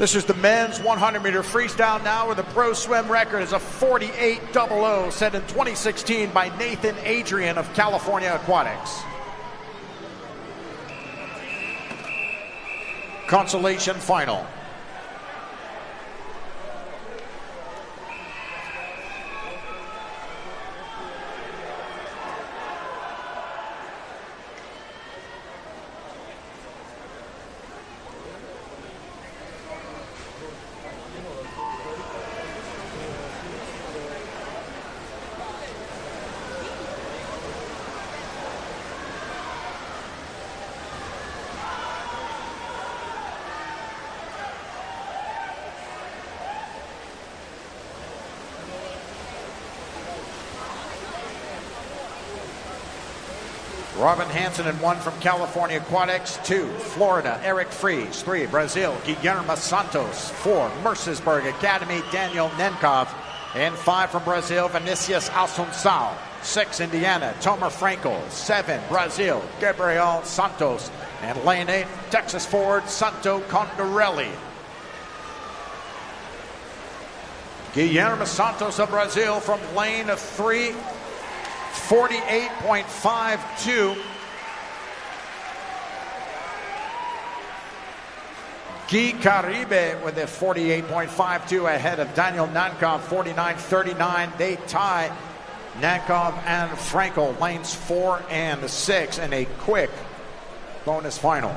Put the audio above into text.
This is the men's 100 meter freestyle now where the pro swim record is a 48.00 set in 2016 by Nathan Adrian of California Aquatics. Consolation final. Robin Hanson and one from California Aquatics. Two, Florida, Eric Friese. Three, Brazil, Guilherme Santos. Four, Mercersburg Academy, Daniel Nenkov. And five from Brazil, Vinicius Assunção. Six, Indiana, Tomer Frankel. Seven, Brazil, Gabriel Santos. And lane eight, Texas Ford, Santo Condorelli. Guilherme Santos of Brazil from lane three, 48.52. Guy Caribe with a 48.52 ahead of Daniel Nankov, 49.39. They tie Nankov and Frankel, lanes four and six, in a quick bonus final.